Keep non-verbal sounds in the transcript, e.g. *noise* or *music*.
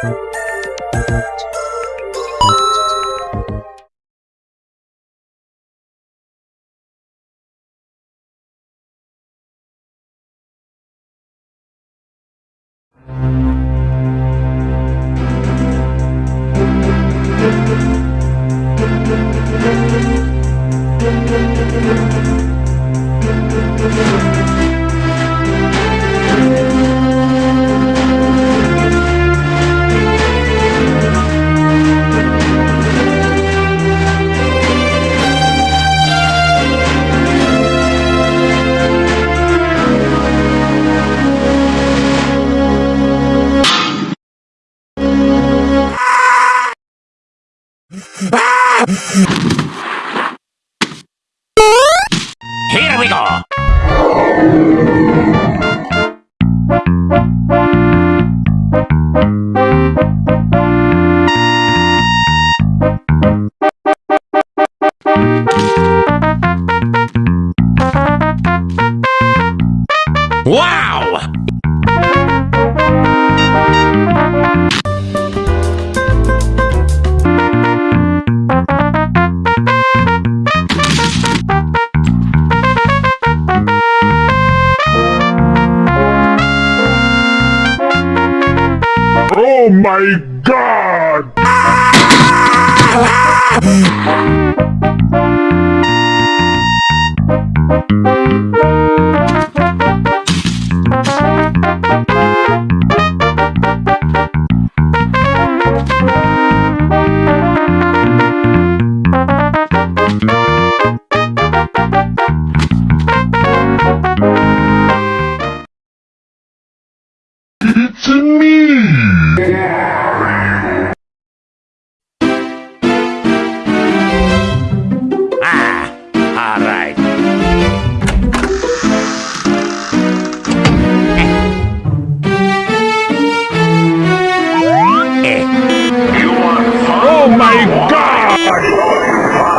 Thank Here we go! Wow! My god! It's *laughs* Bye.